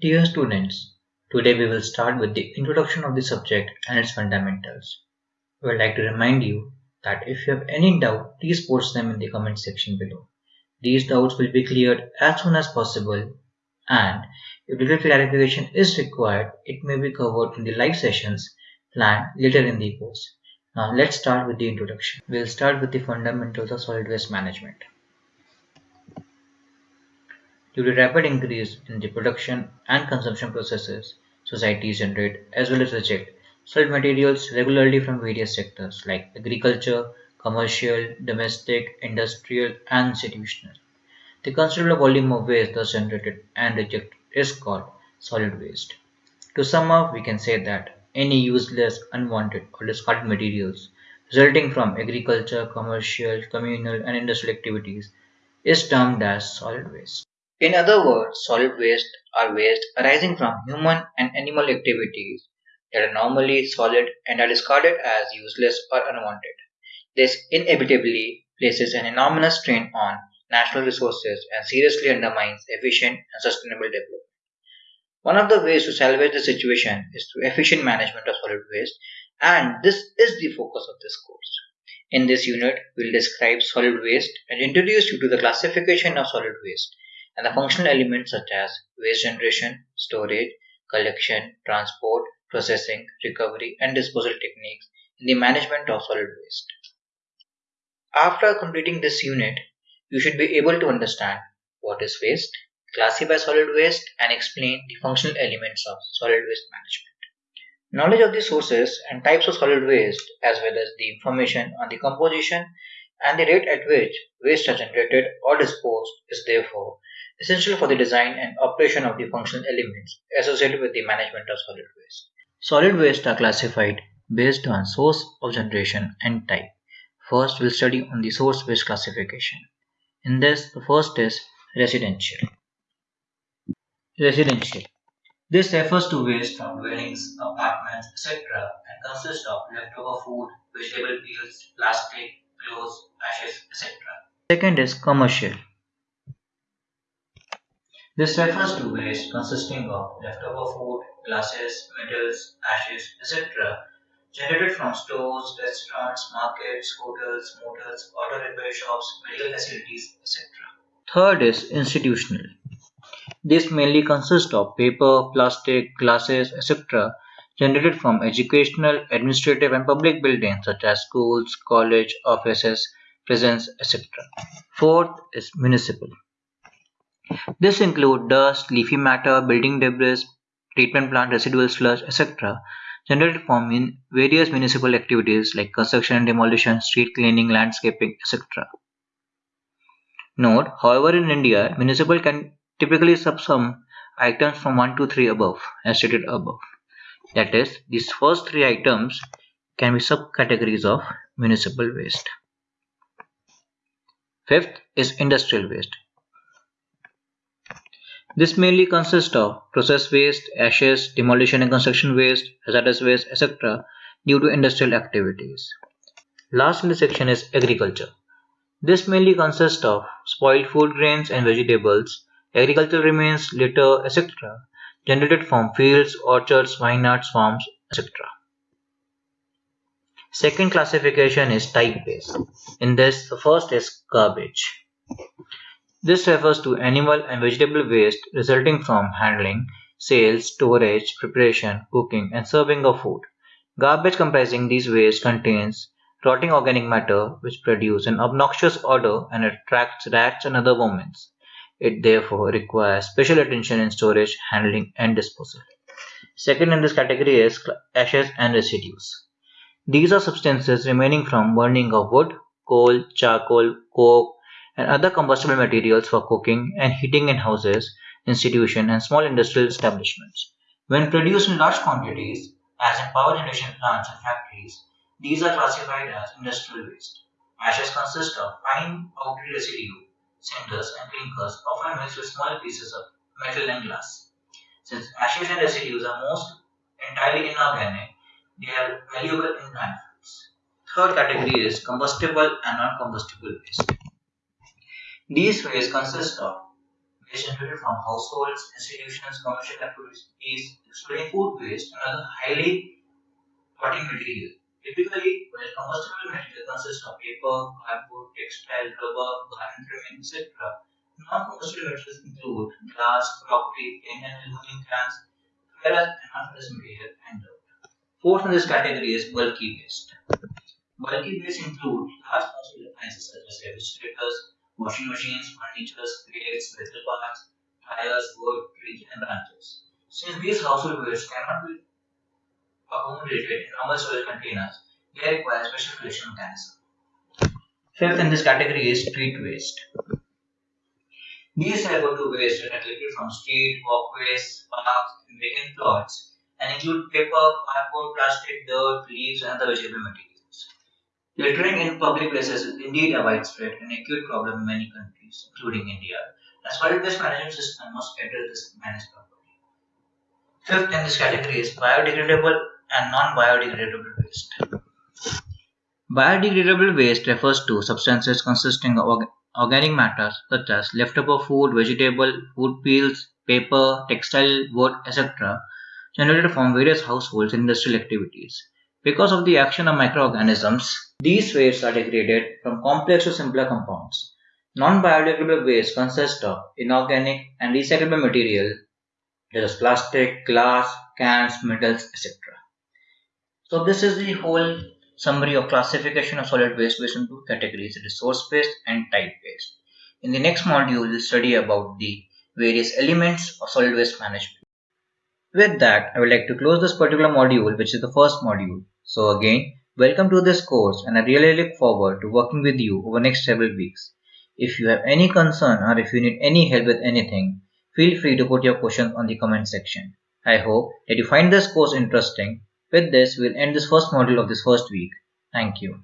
Dear students, today we will start with the introduction of the subject and its fundamentals. We would like to remind you that if you have any doubt, please post them in the comment section below. These doubts will be cleared as soon as possible and if little clarification is required, it may be covered in the live sessions planned later in the course. Now let's start with the introduction. We'll start with the fundamentals of solid waste management. Due to rapid increase in the production and consumption processes, societies generate as well as reject solid materials regularly from various sectors like agriculture, commercial, domestic, industrial, and institutional. The considerable volume of waste thus generated and rejected is called solid waste. To sum up, we can say that any useless, unwanted, or discarded materials resulting from agriculture, commercial, communal, and industrial activities is termed as solid waste. In other words, solid waste are waste arising from human and animal activities that are normally solid and are discarded as useless or unwanted. This inevitably places an enormous strain on natural resources and seriously undermines efficient and sustainable development. One of the ways to salvage the situation is through efficient management of solid waste, and this is the focus of this course. In this unit, we will describe solid waste and introduce you to the classification of solid waste and the functional elements such as waste generation, storage, collection, transport, processing, recovery, and disposal techniques in the management of solid waste. After completing this unit, you should be able to understand what is waste, classify solid waste, and explain the functional elements of solid waste management. Knowledge of the sources and types of solid waste, as well as the information on the composition and the rate at which waste are generated or disposed, is therefore essential for the design and operation of the functional elements associated with the management of solid waste. Solid waste are classified based on source of generation and type. First, we'll study on the source waste classification. In this, the first is residential. Residential. This refers to waste from dwellings, apartments, etc. and consists of leftover food, vegetable peels, plastic, clothes, ashes, etc. Second is commercial. This refers to waste consisting of leftover food, glasses, metals, ashes, etc. generated from stores, restaurants, markets, hotels, motels, auto repair shops, medical facilities, etc. Third is institutional. This mainly consists of paper, plastic, glasses, etc. generated from educational, administrative and public buildings such as schools, college, offices, prisons, etc. Fourth is municipal. This includes dust, leafy matter, building debris, treatment plant residual sludge, etc. generated from various municipal activities like construction and demolition, street cleaning, landscaping, etc. Note, however, in India, municipal can typically subsum items from 1 to 3 above, as stated above. That is, these first three items can be subcategories of municipal waste. Fifth is industrial waste. This mainly consists of process waste, ashes, demolition and construction waste, hazardous waste, etc. due to industrial activities. Last in the section is agriculture. This mainly consists of spoiled food grains and vegetables, agricultural remains, litter, etc. generated from fields, orchards, vineyards, farms, etc. Second classification is type based. In this, the first is garbage. This refers to animal and vegetable waste resulting from handling, sales, storage, preparation, cooking, and serving of food. Garbage comprising these waste contains rotting organic matter which produce an obnoxious odor and attracts rats and other vermin. It therefore requires special attention in storage, handling, and disposal. Second in this category is ashes and residues. These are substances remaining from burning of wood, coal, charcoal, coke, and other combustible materials for cooking and heating in houses, institutions, and small industrial establishments. When produced in large quantities, as in power generation plants and factories, these are classified as industrial waste. Ashes consist of fine powdery residue, cinders, and clinkers, often mixed with small pieces of metal and glass. Since ashes and residues are most entirely inorganic, they are valuable in landfills. Third category is combustible and non-combustible waste. These waste consist of waste generated from households, institutions, commercial activities, excluding food waste, and other highly rotting material. Typically, while combustible material consists of paper, cardboard, textile, rubber, garment trimming, etc., non-combustible materials include glass, crockery, tin and aluminum cans, and non-ferrous material, and. Fourth in this category is bulky waste. Bulky waste include large household appliances such as refrigerators, washing machines, furniture, crates, metal parts, tires, wood, trees, and branches. Since these household waste cannot be accommodated in normal storage containers, they require special collection mechanism. Fifth in this category is street waste. These refer to waste are collected from street, walkways, parks, and vacant plots and include paper, cardboard, plastic, dirt, leaves, and other vegetable materials. Littering in public places is indeed a widespread and acute problem in many countries, including India. A solid waste management system must address this managed properly. Fifth in this category is biodegradable and non-biodegradable waste. Biodegradable waste refers to substances consisting of organic matter such as leftover food, vegetable, food peels, paper, textile, wood, etc. generated from various households and industrial activities. Because of the action of microorganisms, these wastes are degraded from complex to simpler compounds. Non-biodegradable waste consists of inorganic and recyclable material such as plastic, glass, cans, metals, etc. So this is the whole summary of classification of solid waste based on two categories, resource based and type based. In the next module, we'll study about the various elements of solid waste management. With that, I would like to close this particular module, which is the first module. So again, welcome to this course and I really look forward to working with you over next several weeks. If you have any concern or if you need any help with anything, feel free to put your questions on the comment section. I hope that you find this course interesting with this, we'll end this first module of this first week. Thank you.